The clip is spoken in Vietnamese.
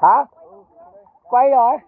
hả? Quay rồi.